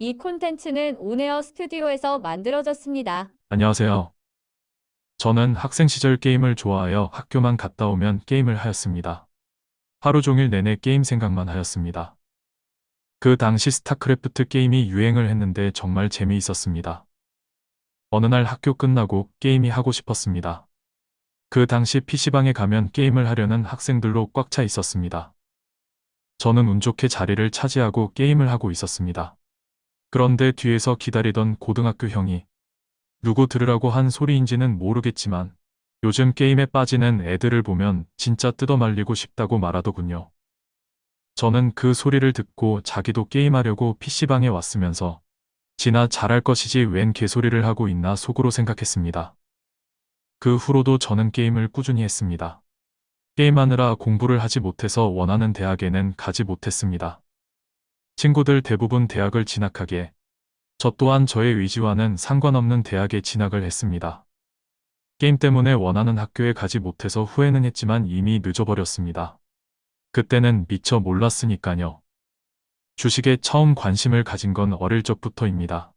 이 콘텐츠는 온에어 스튜디오에서 만들어졌습니다. 안녕하세요. 저는 학생 시절 게임을 좋아하여 학교만 갔다 오면 게임을 하였습니다. 하루 종일 내내 게임 생각만 하였습니다. 그 당시 스타크래프트 게임이 유행을 했는데 정말 재미있었습니다. 어느 날 학교 끝나고 게임이 하고 싶었습니다. 그 당시 PC방에 가면 게임을 하려는 학생들로 꽉 차 있었습니다. 저는 운 좋게 자리를 차지하고 게임을 하고 있었습니다. 그런데 뒤에서 기다리던 고등학교 형이 누구 들으라고 한 소리인지는 모르겠지만 요즘 게임에 빠지는 애들을 보면 진짜 뜯어말리고 싶다고 말하더군요. 저는 그 소리를 듣고 자기도 게임하려고 PC방에 왔으면서 지나 잘할 것이지 웬 개소리를 하고 있나 속으로 생각했습니다. 그 후로도 저는 게임을 꾸준히 했습니다. 게임하느라 공부를 하지 못해서 원하는 대학에는 가지 못했습니다. 친구들 대부분 대학을 진학하기에 저 또한 저의 의지와는 상관없는 대학에 진학을 했습니다. 게임 때문에 원하는 학교에 가지 못해서 후회는 했지만 이미 늦어버렸습니다. 그때는 미처 몰랐으니까요. 주식에 처음 관심을 가진 건 어릴 적부터입니다.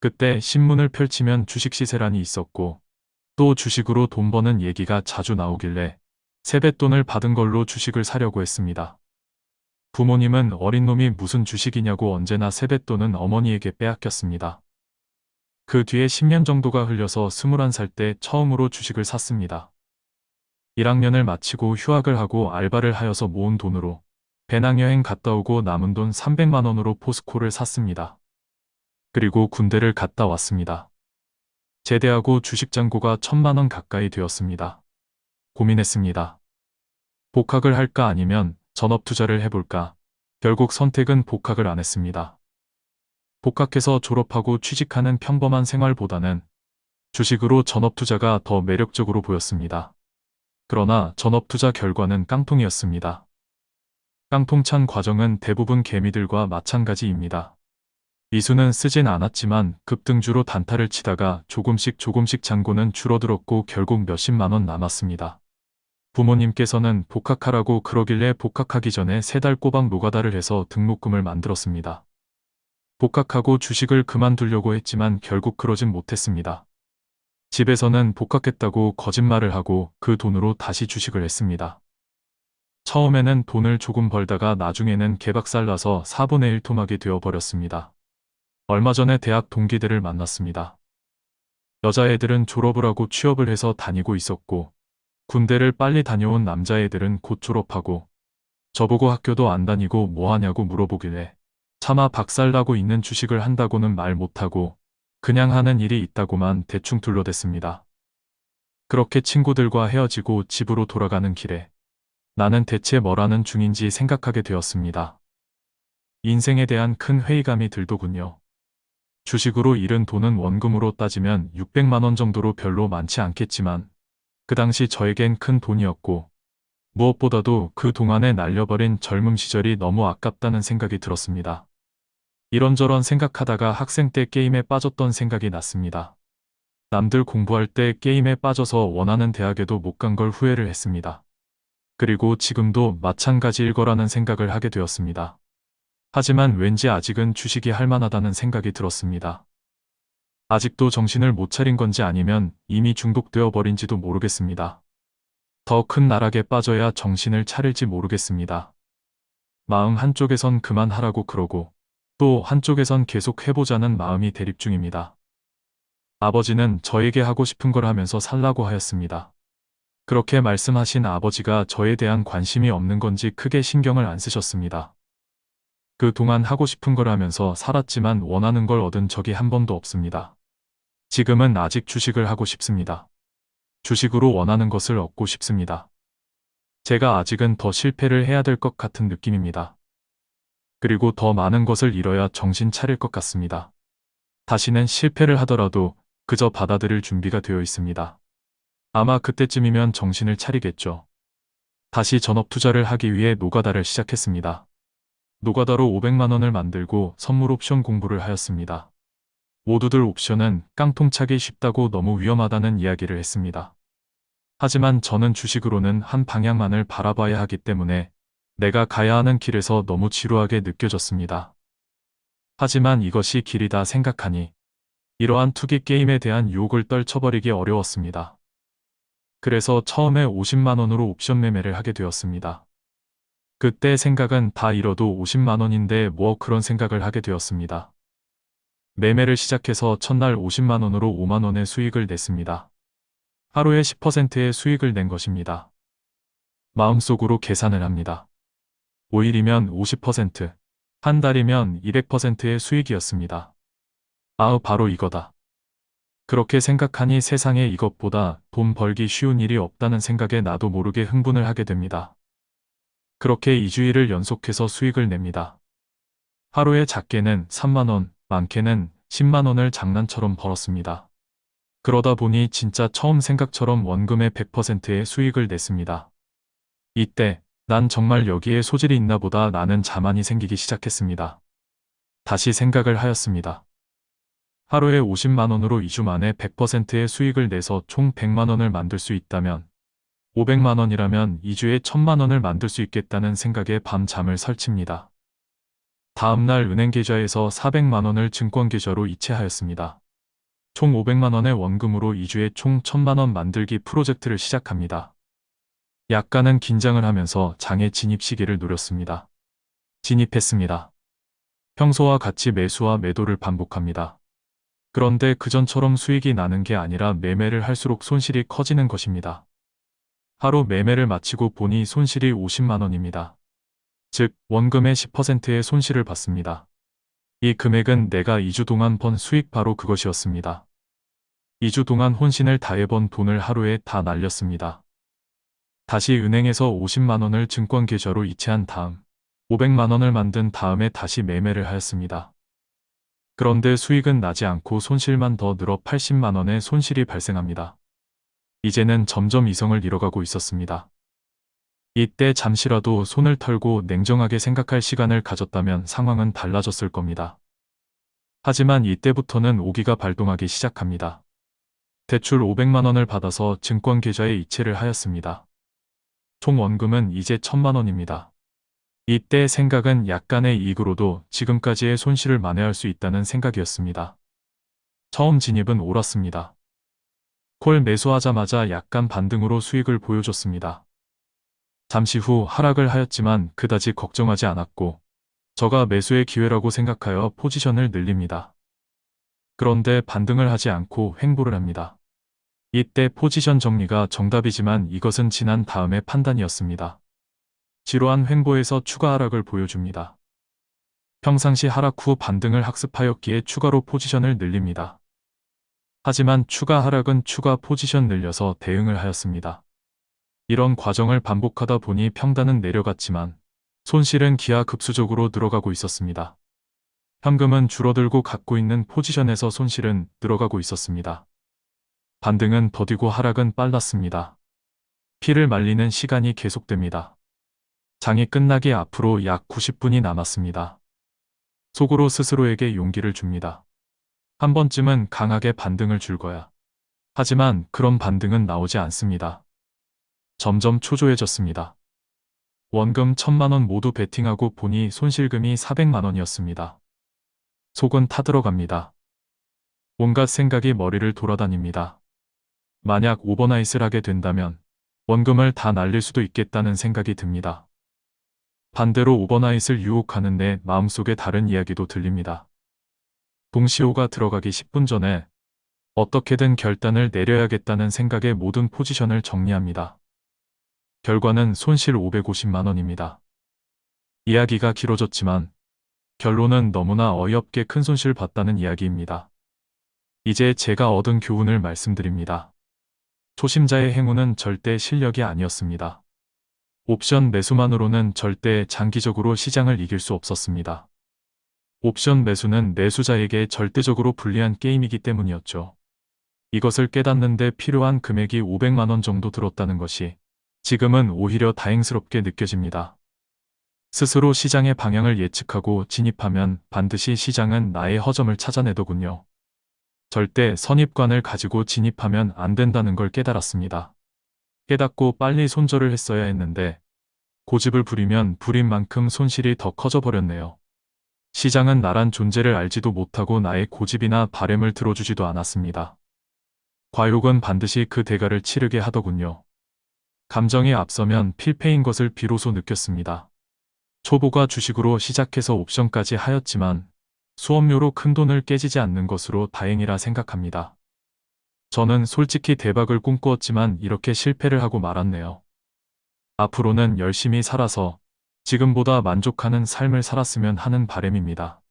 그때 신문을 펼치면 주식 시세란이 있었고 또 주식으로 돈 버는 얘기가 자주 나오길래 세뱃돈을 받은 걸로 주식을 사려고 했습니다. 부모님은 어린 놈이 무슨 주식이냐고 언제나 세뱃돈은 어머니에게 빼앗겼습니다. 그 뒤에 10년 정도가 흘려서 21살 때 처음으로 주식을 샀습니다. 1학년을 마치고 휴학을 하고 알바를 하여서 모은 돈으로 배낭여행 갔다 오고 남은 돈 300만 원으로 포스코를 샀습니다. 그리고 군대를 갔다 왔습니다. 제대하고 주식 잔고가 천만 원 가까이 되었습니다. 고민했습니다. 복학을 할까 아니면 전업 투자를 해볼까. 결국 선택은 복학을 안 했습니다. 복학해서 졸업하고 취직하는 평범한 생활보다는 주식으로 전업 투자가 더 매력적으로 보였습니다. 그러나 전업 투자 결과는 깡통이었습니다. 깡통찬 과정은 대부분 개미들과 마찬가지입니다. 미수는 쓰진 않았지만 급등주로 단타를 치다가 조금씩 조금씩 잔고는 줄어들었고 결국 몇십만 원 남았습니다. 부모님께서는 복학하라고 그러길래 복학하기 전에 세 달 꼬박 노가다를 해서 등록금을 만들었습니다. 복학하고 주식을 그만두려고 했지만 결국 그러진 못했습니다. 집에서는 복학했다고 거짓말을 하고 그 돈으로 다시 주식을 했습니다. 처음에는 돈을 조금 벌다가 나중에는 개박살 나서 4분의 1 토막이 되어버렸습니다. 얼마 전에 대학 동기들을 만났습니다. 여자애들은 졸업을 하고 취업을 해서 다니고 있었고 군대를 빨리 다녀온 남자애들은 곧 졸업하고 저보고 학교도 안 다니고 뭐하냐고 물어보길래 차마 박살나고 있는 주식을 한다고는 말 못하고 그냥 하는 일이 있다고만 대충 둘러댔습니다. 그렇게 친구들과 헤어지고 집으로 돌아가는 길에 나는 대체 뭘 하는 중인지 생각하게 되었습니다. 인생에 대한 큰 회의감이 들더군요. 주식으로 잃은 돈은 원금으로 따지면 600만원 정도로 별로 많지 않겠지만 그 당시 저에겐 큰 돈이었고 무엇보다도 그 동안에 날려버린 젊음 시절이 너무 아깝다는 생각이 들었습니다. 이런저런 생각하다가 학생 때 게임에 빠졌던 생각이 났습니다. 남들 공부할 때 게임에 빠져서 원하는 대학에도 못 간 걸 후회를 했습니다. 그리고 지금도 마찬가지일 거라는 생각을 하게 되었습니다. 하지만 왠지 아직은 주식이 할 만하다는 생각이 들었습니다. 아직도 정신을 못 차린 건지 아니면 이미 중독되어 버린지도 모르겠습니다. 더 큰 나락에 빠져야 정신을 차릴지 모르겠습니다. 마음 한쪽에선 그만하라고 그러고 또 한쪽에선 계속 해보자는 마음이 대립 중입니다. 아버지는 저에게 하고 싶은 걸 하면서 살라고 하였습니다. 그렇게 말씀하신 아버지가 저에 대한 관심이 없는 건지 크게 신경을 안 쓰셨습니다. 그 동안 하고 싶은 걸 하면서 살았지만 원하는 걸 얻은 적이 한 번도 없습니다. 지금은 아직 주식을 하고 싶습니다. 주식으로 원하는 것을 얻고 싶습니다. 제가 아직은 더 실패를 해야 될 것 같은 느낌입니다. 그리고 더 많은 것을 잃어야 정신 차릴 것 같습니다. 다시는 실패를 하더라도 그저 받아들일 준비가 되어 있습니다. 아마 그때쯤이면 정신을 차리겠죠. 다시 전업 투자를 하기 위해 노가다를 시작했습니다. 노가다로 500만원을 만들고 선물 옵션 공부를 하였습니다. 모두들 옵션은 깡통차기 쉽다고 너무 위험하다는 이야기를 했습니다. 하지만 저는 주식으로는 한 방향만을 바라봐야 하기 때문에 내가 가야 하는 길에서 너무 지루하게 느껴졌습니다. 하지만 이것이 길이다 생각하니 이러한 투기 게임에 대한 유혹을 떨쳐버리기 어려웠습니다. 그래서 처음에 50만원으로 옵션 매매를 하게 되었습니다. 그때 생각은 다 잃어도 50만원인데 뭐 그런 생각을 하게 되었습니다. 매매를 시작해서 첫날 50만원으로 5만원의 수익을 냈습니다. 하루에 10%의 수익을 낸 것입니다. 마음속으로 계산을 합니다. 5일이면 50%, 한 달이면 200%의 수익이었습니다. 아우 바로 이거다. 그렇게 생각하니 세상에 이것보다 돈 벌기 쉬운 일이 없다는 생각에 나도 모르게 흥분을 하게 됩니다. 그렇게 2주일을 연속해서 수익을 냅니다. 하루에 작게는 3만원, 많게는 10만 원을 장난처럼 벌었습니다. 그러다 보니 진짜 처음 생각처럼 원금의 100%의 수익을 냈습니다. 이때 난 정말 여기에 소질이 있나 보다 나는 자만이 생기기 시작했습니다. 다시 생각을 하였습니다. 하루에 50만원으로 2주 만에 100%의 수익을 내서 총 100만원을 만들 수 있다면 500만원이라면 2주에 1000만원을 만들 수 있겠다는 생각에 밤잠을 설칩니다. 다음날 은행 계좌에서 400만 원을 증권 계좌로 이체하였습니다. 총 500만 원의 원금으로 2주에 총 1000만 원 만들기 프로젝트를 시작합니다. 약간은 긴장을 하면서 장애 진입 시기를 노렸습니다. 진입했습니다. 평소와 같이 매수와 매도를 반복합니다. 그런데 그전처럼 수익이 나는 게 아니라 매매를 할수록 손실이 커지는 것입니다. 하루 매매를 마치고 보니 손실이 50만원입니다. 즉, 원금의 10%의 손실을 받습니다. 이 금액은 내가 2주 동안 번 수익 바로 그것이었습니다. 2주 동안 혼신을 다해 번 돈을 하루에 다 날렸습니다. 다시 은행에서 50만원을 증권 계좌로 이체한 다음 500만원을 만든 다음에 다시 매매를 하였습니다. 그런데 수익은 나지 않고 손실만 더 늘어 80만원의 손실이 발생합니다. 이제는 점점 이성을 잃어가고 있었습니다. 이때 잠시라도 손을 털고 냉정하게 생각할 시간을 가졌다면 상황은 달라졌을 겁니다. 하지만 이때부터는 오기가 발동하기 시작합니다. 대출 500만원을 받아서 증권 계좌에 이체를 하였습니다. 총 원금은 이제 1000만원입니다. 이때 생각은 약간의 이익으로도 지금까지의 손실을 만회할 수 있다는 생각이었습니다. 처음 진입은 옳았습니다. 콜 매수하자마자 약간 반등으로 수익을 보여줬습니다. 잠시 후 하락을 하였지만 그다지 걱정하지 않았고 저가 매수의 기회라고 생각하여 포지션을 늘립니다. 그런데 반등을 하지 않고 횡보를 합니다. 이때 포지션 정리가 정답이지만 이것은 지난 다음의 판단이었습니다. 지루한 횡보에서 추가 하락을 보여줍니다. 평상시 하락 후 반등을 학습하였기에 추가로 포지션을 늘립니다. 하지만 추가 하락은 추가 포지션 늘려서 대응을 하였습니다. 이런 과정을 반복하다 보니 평단은 내려갔지만 손실은 기하급수적으로 늘어가고 있었습니다. 현금은 줄어들고 갖고 있는 포지션에서 손실은 늘어가고 있었습니다. 반등은 더디고 하락은 빨랐습니다. 피를 말리는 시간이 계속됩니다. 장이 끝나기 앞으로 약 90분이 남았습니다. 속으로 스스로에게 용기를 줍니다. 한 번쯤은 강하게 반등을 줄 거야. 하지만 그런 반등은 나오지 않습니다. 점점 초조해졌습니다. 원금 1000만원 모두 베팅하고 보니 손실금이 400만원이었습니다. 속은 타들어갑니다. 온갖 생각이 머리를 돌아다닙니다. 만약 오버나잇을 하게 된다면 원금을 다 날릴 수도 있겠다는 생각이 듭니다. 반대로 오버나잇을 유혹하는데 마음속에 다른 이야기도 들립니다. 동시호가 들어가기 10분 전에 어떻게든 결단을 내려야겠다는 생각에 모든 포지션을 정리합니다. 결과는 손실 550만원입니다. 이야기가 길어졌지만 결론은 너무나 어이없게 큰 손실 봤다는 이야기입니다. 이제 제가 얻은 교훈을 말씀드립니다. 초심자의 행운은 절대 실력이 아니었습니다. 옵션 매수만으로는 절대 장기적으로 시장을 이길 수 없었습니다. 옵션 매수는 매수자에게 절대적으로 불리한 게임이기 때문이었죠. 이것을 깨닫는데 필요한 금액이 500만원 정도 들었다는 것이 지금은 오히려 다행스럽게 느껴집니다. 스스로 시장의 방향을 예측하고 진입하면 반드시 시장은 나의 허점을 찾아내더군요. 절대 선입관을 가지고 진입하면 안 된다는 걸 깨달았습니다. 깨닫고 빨리 손절을 했어야 했는데 고집을 부리면 부린 만큼 손실이 더 커져 버렸네요. 시장은 나란 존재를 알지도 못하고 나의 고집이나 바램을 들어주지도 않았습니다. 과욕은 반드시 그 대가를 치르게 하더군요. 감정이 앞서면 필패인 것을 비로소 느꼈습니다. 초보가 주식으로 시작해서 옵션까지 하였지만 수업료로 큰 돈을 깨지지 않는 것으로 다행이라 생각합니다. 저는 솔직히 대박을 꿈꾸었지만 이렇게 실패를 하고 말았네요. 앞으로는 열심히 살아서 지금보다 만족하는 삶을 살았으면 하는 바람입니다.